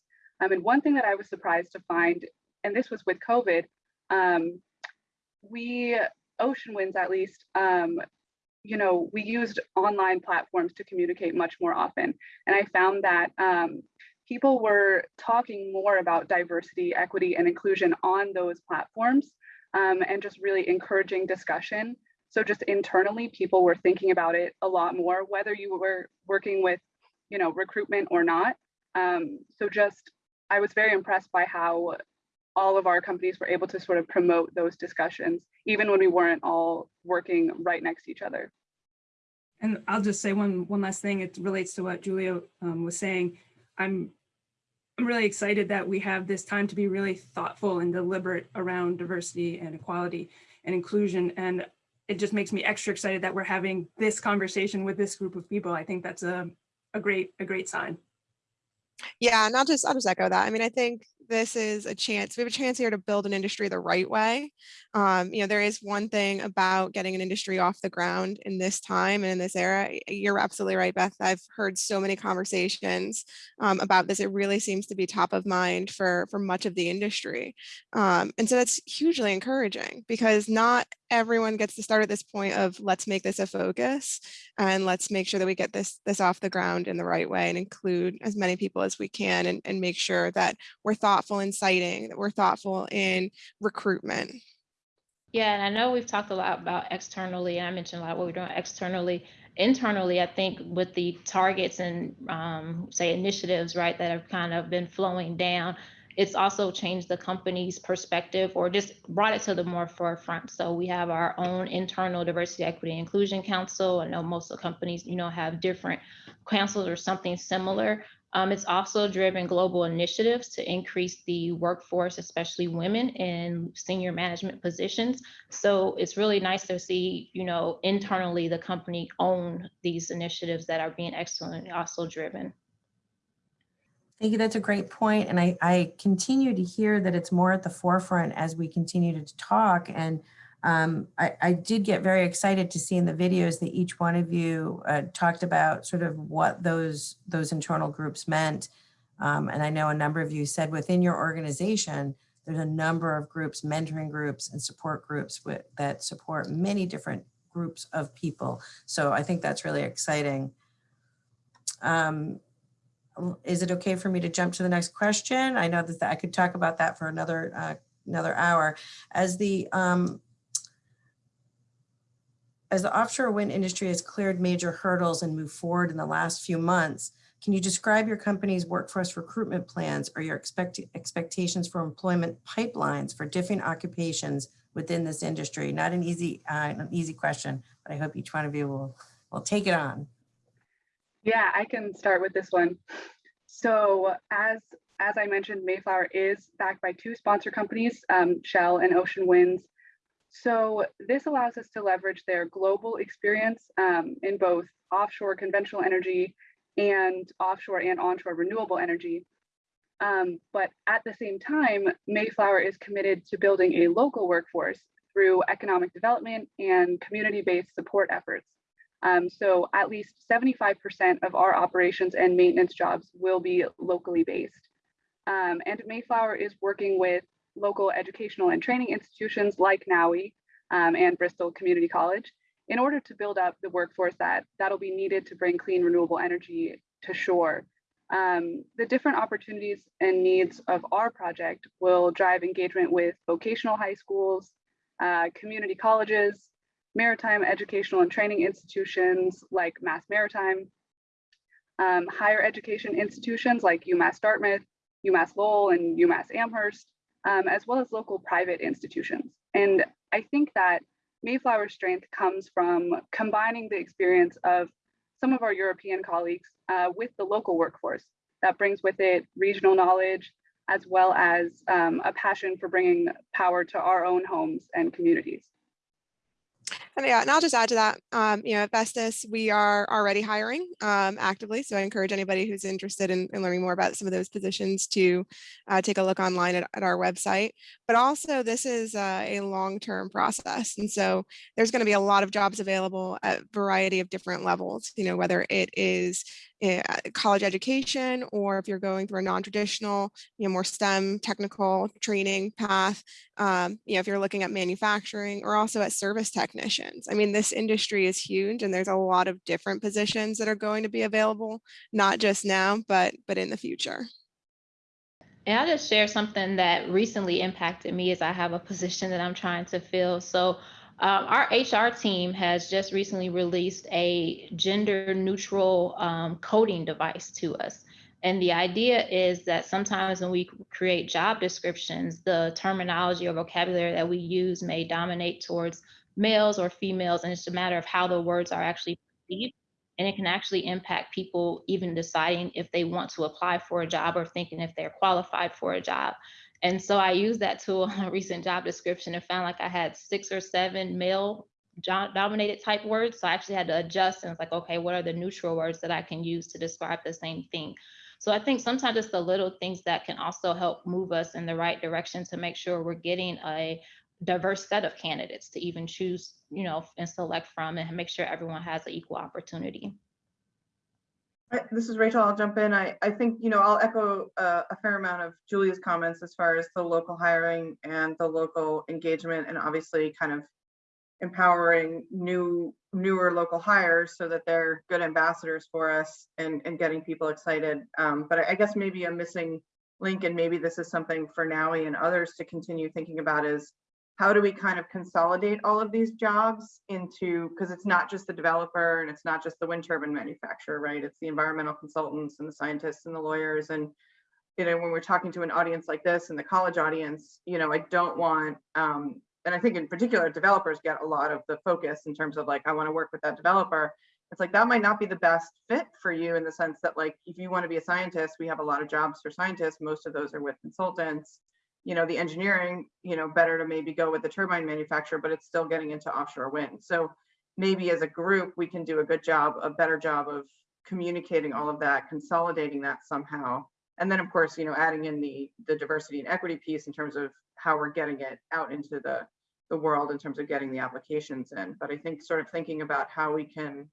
Um, and one thing that I was surprised to find, and this was with COVID, um, we, Ocean Winds at least, um, you know, we used online platforms to communicate much more often. And I found that um, people were talking more about diversity, equity, and inclusion on those platforms um, and just really encouraging discussion. So just internally, people were thinking about it a lot more, whether you were working with, you know, recruitment or not. Um, so just, I was very impressed by how all of our companies were able to sort of promote those discussions, even when we weren't all working right next to each other. And I'll just say one one last thing. It relates to what Julia um, was saying. I'm I'm really excited that we have this time to be really thoughtful and deliberate around diversity and equality and inclusion. And it just makes me extra excited that we're having this conversation with this group of people. I think that's a, a great a great sign. Yeah, and I'll just I'll just echo that. I mean, I think this is a chance, we have a chance here to build an industry the right way. Um, you know, there is one thing about getting an industry off the ground in this time and in this era. You're absolutely right, Beth. I've heard so many conversations um, about this. It really seems to be top of mind for, for much of the industry. Um, and so that's hugely encouraging because not everyone gets to start at this point of let's make this a focus and let's make sure that we get this this off the ground in the right way and include as many people as we can and, and make sure that we're thoughtful in siting, that we're thoughtful in recruitment. Yeah, and I know we've talked a lot about externally, and I mentioned a lot what we're doing externally. Internally, I think with the targets and um, say initiatives, right, that have kind of been flowing down, it's also changed the company's perspective or just brought it to the more forefront. So we have our own internal diversity, equity, inclusion council. I know most of the companies, you know, have different councils or something similar. Um, it's also driven global initiatives to increase the workforce, especially women in senior management positions. So it's really nice to see, you know, internally the company own these initiatives that are being externally also driven. Thank you. That's a great point. And I, I continue to hear that it's more at the forefront as we continue to talk. And um, I, I, did get very excited to see in the videos that each one of you uh, talked about sort of what those, those internal groups meant. Um, and I know a number of you said within your organization, there's a number of groups, mentoring groups and support groups with, that support many different groups of people. So I think that's really exciting. Um, is it okay for me to jump to the next question? I know that I could talk about that for another uh, another hour. As the um, as the offshore wind industry has cleared major hurdles and moved forward in the last few months, can you describe your company's workforce recruitment plans or your expect expectations for employment pipelines for different occupations within this industry? Not an easy uh, an easy question, but I hope each one of you will will take it on. Yeah, I can start with this one. So as as I mentioned, Mayflower is backed by two sponsor companies, um, Shell and Ocean Winds. So this allows us to leverage their global experience um, in both offshore conventional energy and offshore and onshore renewable energy. Um, but at the same time, Mayflower is committed to building a local workforce through economic development and community-based support efforts. Um, so at least 75% of our operations and maintenance jobs will be locally based. Um, and Mayflower is working with local educational and training institutions like NOWI um, and Bristol Community College in order to build up the workforce that that'll be needed to bring clean renewable energy to shore. Um, the different opportunities and needs of our project will drive engagement with vocational high schools, uh, community colleges, maritime educational and training institutions like Mass Maritime, um, higher education institutions like UMass Dartmouth, UMass Lowell, and UMass Amherst, um, as well as local private institutions. And I think that Mayflower's strength comes from combining the experience of some of our European colleagues uh, with the local workforce that brings with it regional knowledge, as well as um, a passion for bringing power to our own homes and communities. And yeah, and I'll just add to that, um, you know, at Vestas, we are already hiring um, actively. So I encourage anybody who's interested in, in, learning more about some of those positions to uh, take a look online at, at, our website. But also this is uh, a long-term process. And so there's going to be a lot of jobs available at a variety of different levels, you know, whether it is Eh, college education or if you're going through a non-traditional, you know, more STEM technical training path, um, you know, if you're looking at manufacturing or also at service technicians. I mean, this industry is huge and there's a lot of different positions that are going to be available, not just now, but but in the future. And I'll just share something that recently impacted me as I have a position that I'm trying to fill. So um, our HR team has just recently released a gender neutral um, coding device to us. And the idea is that sometimes when we create job descriptions, the terminology or vocabulary that we use may dominate towards males or females, and it's a matter of how the words are actually perceived. And it can actually impact people even deciding if they want to apply for a job or thinking if they're qualified for a job. And so I used that tool on a recent job description and found like I had six or seven male dominated type words. So I actually had to adjust and it's like, okay, what are the neutral words that I can use to describe the same thing? So I think sometimes it's the little things that can also help move us in the right direction to make sure we're getting a diverse set of candidates to even choose, you know, and select from and make sure everyone has an equal opportunity. This is Rachel. I'll jump in. I, I think, you know, I'll echo uh, a fair amount of Julia's comments as far as the local hiring and the local engagement and obviously kind of empowering new, newer local hires so that they're good ambassadors for us and, and getting people excited. Um, But I guess maybe a missing link, and maybe this is something for NOWI and others to continue thinking about is how do we kind of consolidate all of these jobs into, because it's not just the developer and it's not just the wind turbine manufacturer, right? It's the environmental consultants and the scientists and the lawyers. And, you know, when we're talking to an audience like this and the college audience, you know, I don't want, um, and I think in particular, developers get a lot of the focus in terms of like, I want to work with that developer. It's like that might not be the best fit for you in the sense that like, if you want to be a scientist, we have a lot of jobs for scientists. Most of those are with consultants you know, the engineering, you know, better to maybe go with the turbine manufacturer, but it's still getting into offshore wind. So maybe as a group, we can do a good job, a better job of communicating all of that, consolidating that somehow. And then of course, you know, adding in the the diversity and equity piece in terms of how we're getting it out into the the world in terms of getting the applications in. But I think sort of thinking about how we can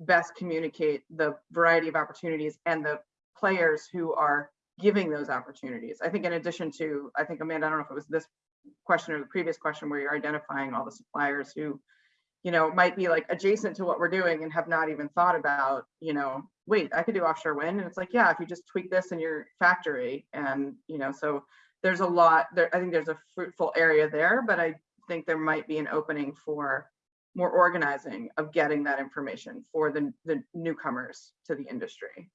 best communicate the variety of opportunities and the players who are giving those opportunities. I think in addition to, I think Amanda, I don't know if it was this question or the previous question where you're identifying all the suppliers who, you know, might be like adjacent to what we're doing and have not even thought about, you know, wait, I could do offshore wind. And it's like, yeah, if you just tweak this in your factory and, you know, so there's a lot there. I think there's a fruitful area there, but I think there might be an opening for more organizing of getting that information for the, the newcomers to the industry.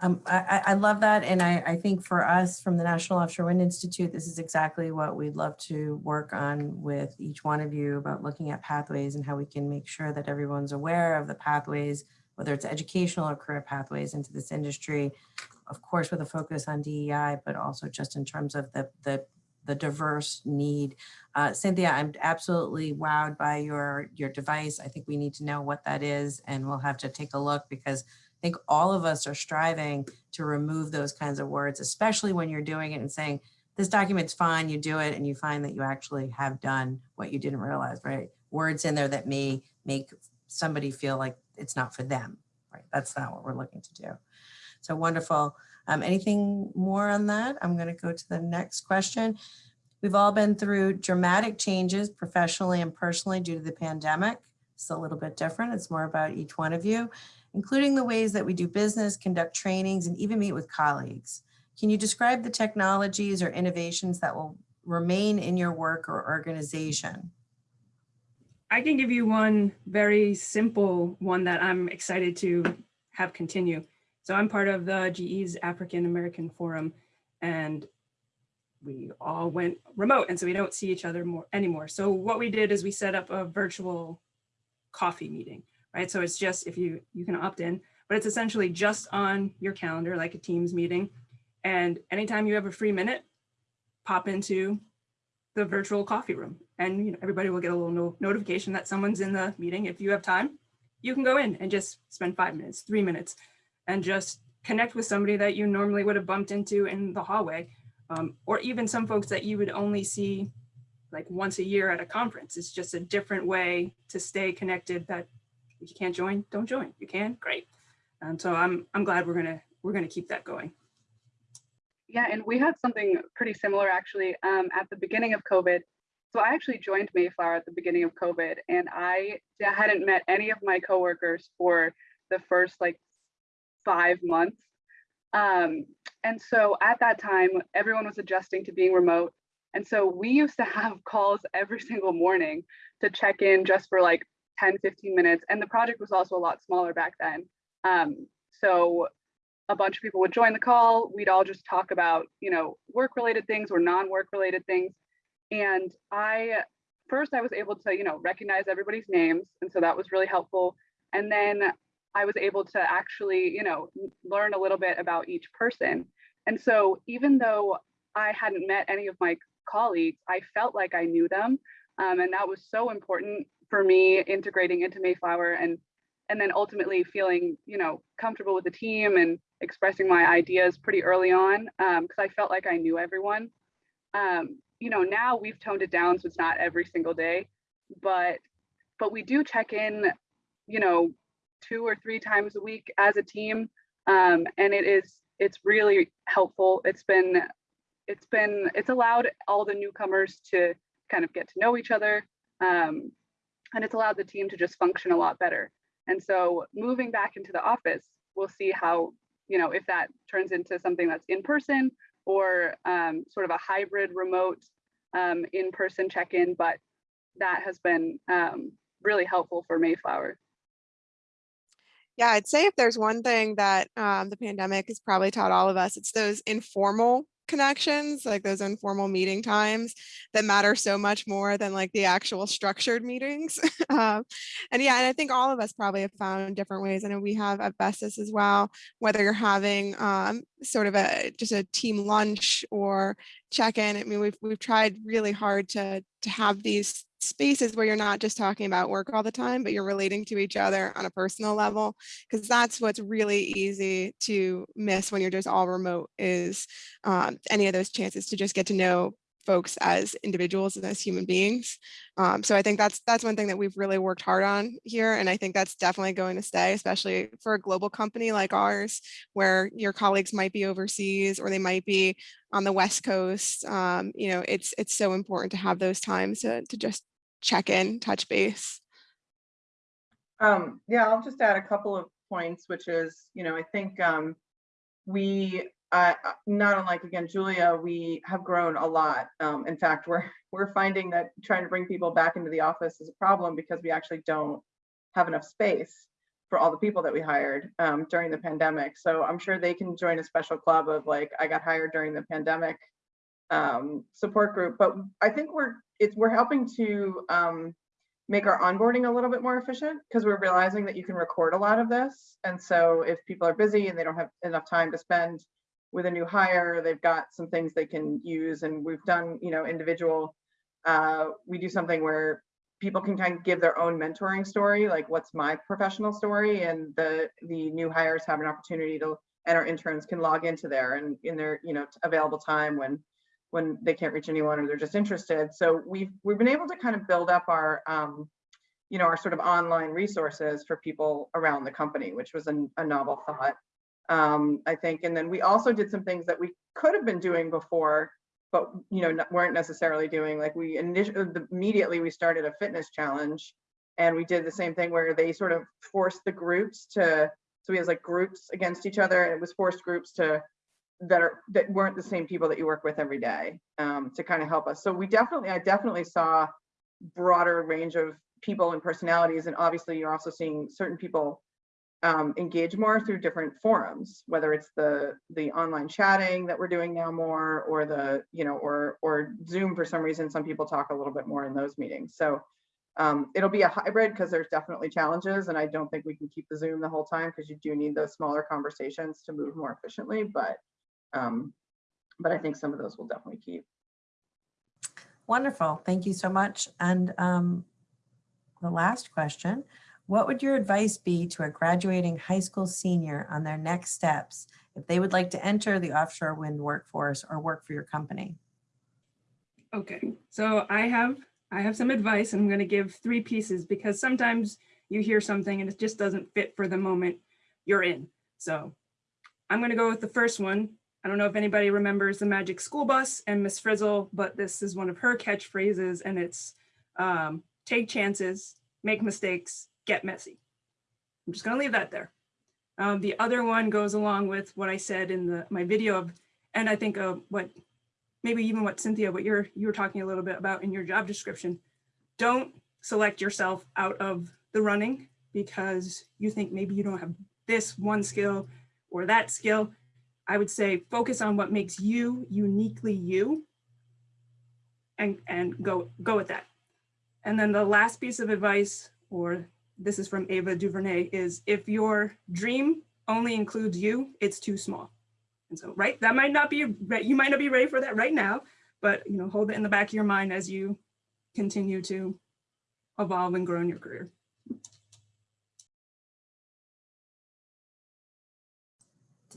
Um, I, I love that. And I, I think for us from the National Offshore Wind Institute, this is exactly what we'd love to work on with each one of you about looking at pathways and how we can make sure that everyone's aware of the pathways, whether it's educational or career pathways into this industry, of course, with a focus on DEI, but also just in terms of the, the, the diverse need. Uh, Cynthia, I'm absolutely wowed by your, your device. I think we need to know what that is and we'll have to take a look because think all of us are striving to remove those kinds of words, especially when you're doing it and saying, this document's fine, you do it, and you find that you actually have done what you didn't realize, right? Words in there that may make somebody feel like it's not for them, right? That's not what we're looking to do. So wonderful. Um, anything more on that? I'm gonna go to the next question. We've all been through dramatic changes professionally and personally due to the pandemic. It's a little bit different. It's more about each one of you including the ways that we do business, conduct trainings, and even meet with colleagues. Can you describe the technologies or innovations that will remain in your work or organization? I can give you one very simple one that I'm excited to have continue. So I'm part of the GE's African American Forum and we all went remote and so we don't see each other more anymore. So what we did is we set up a virtual coffee meeting right? So it's just if you you can opt in, but it's essentially just on your calendar like a Teams meeting. And anytime you have a free minute, pop into the virtual coffee room and you know, everybody will get a little no notification that someone's in the meeting. If you have time, you can go in and just spend five minutes, three minutes, and just connect with somebody that you normally would have bumped into in the hallway, um, or even some folks that you would only see like once a year at a conference. It's just a different way to stay connected that if you can't join, don't join. You can, great. And so I'm I'm glad we're gonna we're gonna keep that going. Yeah, and we had something pretty similar actually um, at the beginning of COVID. So I actually joined Mayflower at the beginning of COVID, and I hadn't met any of my coworkers for the first like five months. Um, and so at that time, everyone was adjusting to being remote. And so we used to have calls every single morning to check in just for like 10, 15 minutes. And the project was also a lot smaller back then. Um, so a bunch of people would join the call. We'd all just talk about, you know, work related things or non-work related things. And I, first I was able to, you know, recognize everybody's names. And so that was really helpful. And then I was able to actually, you know, learn a little bit about each person. And so even though I hadn't met any of my colleagues, I felt like I knew them. Um, and that was so important for me integrating into Mayflower and and then ultimately feeling, you know, comfortable with the team and expressing my ideas pretty early on because I felt like I knew everyone. Um, you know, now we've toned it down, so it's not every single day, but but we do check in, you know, two or three times a week as a team, um, and it is it's really helpful. It's been it's been it's allowed all the newcomers to kind of get to know each other, um, and it's allowed the team to just function a lot better. And so moving back into the office, we'll see how you know if that turns into something that's in person or um, sort of a hybrid remote um, in-person check-in, but that has been um, really helpful for Mayflower. Yeah, I'd say if there's one thing that um, the pandemic has probably taught all of us, it's those informal connections, like those informal meeting times that matter so much more than like the actual structured meetings. um, and yeah, and I think all of us probably have found different ways. I know we have at Vestas as well, whether you're having um, sort of a just a team lunch or check-in. I mean, we've we've tried really hard to to have these spaces where you're not just talking about work all the time, but you're relating to each other on a personal level, because that's what's really easy to miss when you're just all remote is um, any of those chances to just get to know folks as individuals and as human beings. Um, so I think that's that's one thing that we've really worked hard on here. And I think that's definitely going to stay, especially for a global company like ours, where your colleagues might be overseas or they might be on the West Coast. Um, you know, it's it's so important to have those times to, to just check in, touch base. Um, yeah, I'll just add a couple of points, which is, you know, I think um, we uh, not unlike again Julia, we have grown a lot. Um, in fact, we're we're finding that trying to bring people back into the office is a problem because we actually don't have enough space for all the people that we hired um, during the pandemic. So I'm sure they can join a special club of like I got hired during the pandemic um, support group. But I think we're it's we're helping to um, make our onboarding a little bit more efficient because we're realizing that you can record a lot of this. And so if people are busy and they don't have enough time to spend with a new hire, they've got some things they can use. And we've done, you know, individual, uh, we do something where people can kind of give their own mentoring story, like what's my professional story, and the the new hires have an opportunity to, and our interns can log into there and in their, you know, available time when when they can't reach anyone or they're just interested. So we've we've been able to kind of build up our um, you know, our sort of online resources for people around the company, which was a, a novel thought um, I think. And then we also did some things that we could have been doing before, but you know weren't necessarily doing. Like we initially immediately we started a fitness challenge, and we did the same thing where they sort of forced the groups to. So we had like groups against each other, and it was forced groups to that are that weren't the same people that you work with every day um, to kind of help us. So we definitely, I definitely saw broader range of people and personalities, and obviously you're also seeing certain people um, engage more through different forums, whether it's the the online chatting that we're doing now more, or the you know, or or Zoom for some reason. Some people talk a little bit more in those meetings. So um, it'll be a hybrid because there's definitely challenges, and I don't think we can keep the Zoom the whole time because you do need those smaller conversations to move more efficiently. But um, but I think some of those will definitely keep. Wonderful, thank you so much. And um, the last question. What would your advice be to a graduating high school senior on their next steps if they would like to enter the offshore wind workforce or work for your company? Okay, so I have I have some advice and I'm going to give three pieces because sometimes you hear something and it just doesn't fit for the moment you're in. So I'm going to go with the first one. I don't know if anybody remembers the Magic School Bus and Miss Frizzle, but this is one of her catchphrases and it's um, take chances, make mistakes, get messy. I'm just gonna leave that there. Um, the other one goes along with what I said in the my video of, and I think of what, maybe even what Cynthia, what you're you were talking a little bit about in your job description. Don't select yourself out of the running because you think maybe you don't have this one skill or that skill. I would say focus on what makes you uniquely you and, and go, go with that. And then the last piece of advice or this is from Ava DuVernay, is if your dream only includes you, it's too small. And so, right, that might not be, you might not be ready for that right now, but, you know, hold it in the back of your mind as you continue to evolve and grow in your career.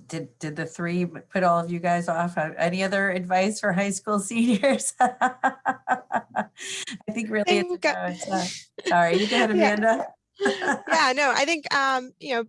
Did, did the three put all of you guys off? Uh, any other advice for high school seniors? I think really, I think, uh, sorry, you go ahead, Amanda. Yeah. no, I think um, you know,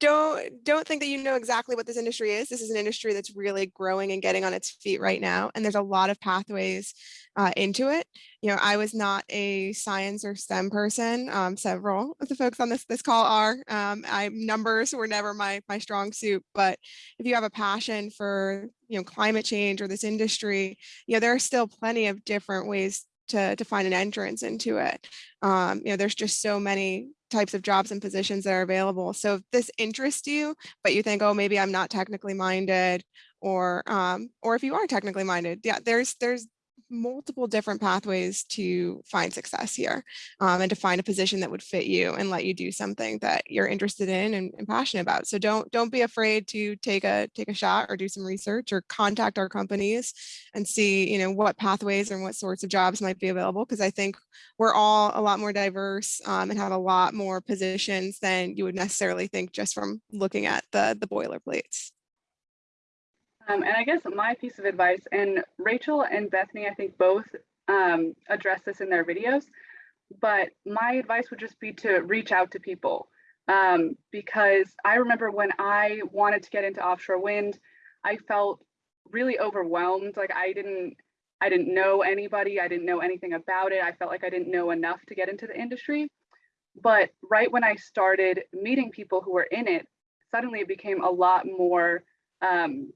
don't don't think that you know exactly what this industry is. This is an industry that's really growing and getting on its feet right now, and there's a lot of pathways uh, into it. You know, I was not a science or STEM person. Um, several of the folks on this this call are. Um, I numbers were never my my strong suit, but if you have a passion for you know climate change or this industry, you know there are still plenty of different ways to to find an entrance into it. Um, you know, there's just so many types of jobs and positions that are available. So if this interests you, but you think, oh, maybe I'm not technically minded, or um, or if you are technically minded, yeah, there's there's multiple different pathways to find success here um, and to find a position that would fit you and let you do something that you're interested in and, and passionate about. So don't don't be afraid to take a take a shot or do some research or contact our companies and see you know what pathways and what sorts of jobs might be available because I think we're all a lot more diverse um, and have a lot more positions than you would necessarily think just from looking at the the boilerplates. Um, and I guess my piece of advice, and Rachel and Bethany, I think both um, address this in their videos, but my advice would just be to reach out to people. Um, because I remember when I wanted to get into offshore wind, I felt really overwhelmed. Like I didn't, I didn't know anybody. I didn't know anything about it. I felt like I didn't know enough to get into the industry. But right when I started meeting people who were in it, suddenly it became a lot more um,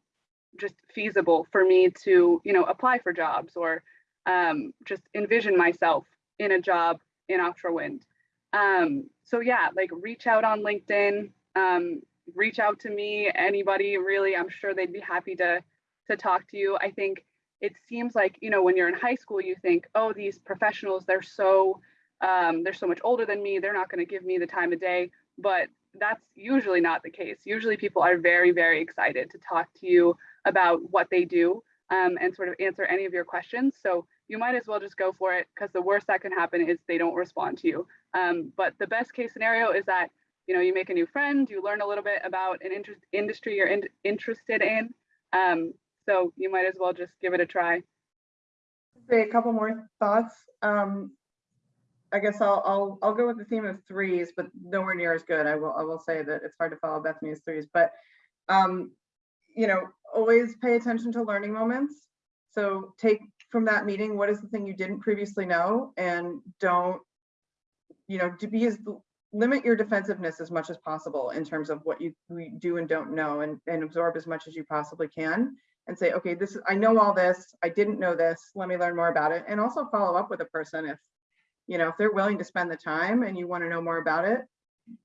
just feasible for me to you know apply for jobs or um, just envision myself in a job in offshore wind. Um, so yeah like reach out on linkedin um, reach out to me anybody really i'm sure they'd be happy to to talk to you. I think it seems like you know when you're in high school you think oh these professionals they're so um, they're so much older than me they're not going to give me the time of day. But that's usually not the case. Usually people are very very excited to talk to you about what they do um, and sort of answer any of your questions. So you might as well just go for it because the worst that can happen is they don't respond to you. Um, but the best case scenario is that you know you make a new friend, you learn a little bit about an inter industry you're in interested in. Um, so you might as well just give it a try. Say a couple more thoughts. Um, I guess I'll, I'll, I'll go with the theme of threes, but nowhere near as good. I will, I will say that it's hard to follow Bethany's threes, but um, you know, always pay attention to learning moments. So take from that meeting, what is the thing you didn't previously know and don't, you know, to be as limit your defensiveness as much as possible in terms of what you do and don't know and, and absorb as much as you possibly can and say, okay, this I know all this, I didn't know this, let me learn more about it. And also follow up with a person if, you know, if they're willing to spend the time and you want to know more about it,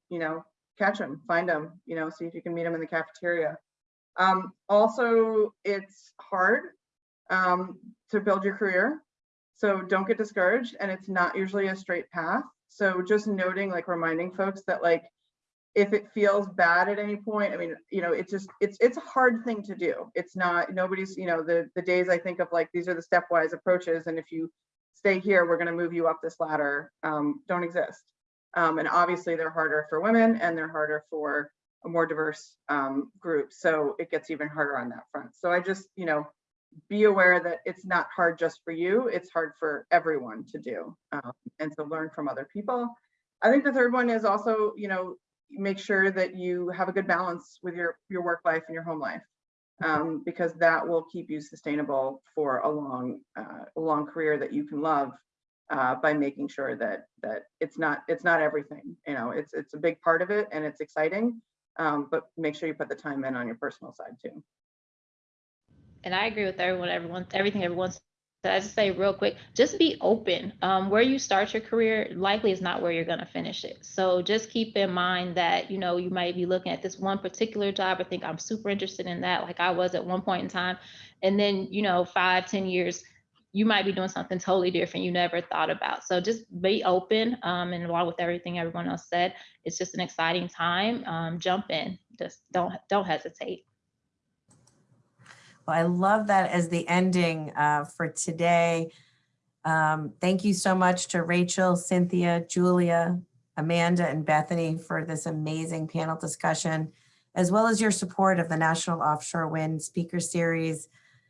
you know, catch them, find them, you know, see if you can meet them in the cafeteria. Um, also, it's hard um, to build your career. So don't get discouraged and it's not usually a straight path. So just noting, like reminding folks that like, if it feels bad at any point, I mean, you know, it's just, it's, it's a hard thing to do. It's not, nobody's, you know, the, the days I think of like, these are the stepwise approaches. And if you stay here, we're going to move you up this ladder, um, don't exist. Um, and obviously they're harder for women and they're harder for a more diverse um, group. So it gets even harder on that front. So I just, you know, be aware that it's not hard just for you, it's hard for everyone to do um, and to learn from other people. I think the third one is also, you know, make sure that you have a good balance with your, your work life and your home life. Um, because that will keep you sustainable for a long, uh, a long career that you can love uh, by making sure that that it's not it's not everything. You know, it's it's a big part of it and it's exciting, um, but make sure you put the time in on your personal side too. And I agree with everyone, everyone, everything everyone said. I just say real quick, just be open. Um, where you start your career likely is not where you're going to finish it. So just keep in mind that, you know, you might be looking at this one particular job or think I'm super interested in that, like I was at one point in time. And then, you know, five, ten years, you might be doing something totally different you never thought about. So just be open. Um, and along with everything everyone else said, it's just an exciting time. Um, jump in. Just don't don't hesitate. Well, I love that as the ending uh, for today. Um, thank you so much to Rachel, Cynthia, Julia, Amanda, and Bethany for this amazing panel discussion. as well as your support of the National Offshore Wind Speaker Series.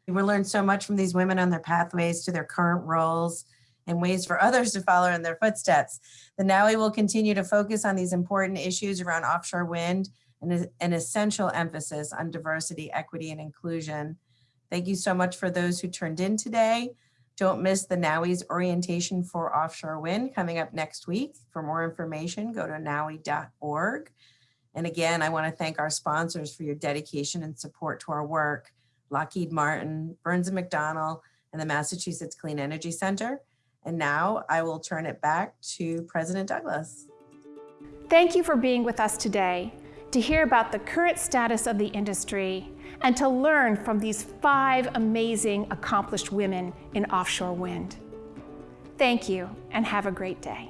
We learned so much from these women on their pathways to their current roles and ways for others to follow in their footsteps. The NOWI will continue to focus on these important issues around offshore wind and an essential emphasis on diversity, equity, and inclusion. Thank you so much for those who turned in today. Don't miss the NOWI's orientation for offshore wind coming up next week. For more information, go to nawi.org. And again, I wanna thank our sponsors for your dedication and support to our work, Lockheed Martin, Burns & McDonnell, and the Massachusetts Clean Energy Center. And now I will turn it back to President Douglas. Thank you for being with us today to hear about the current status of the industry and to learn from these five amazing accomplished women in offshore wind. Thank you and have a great day.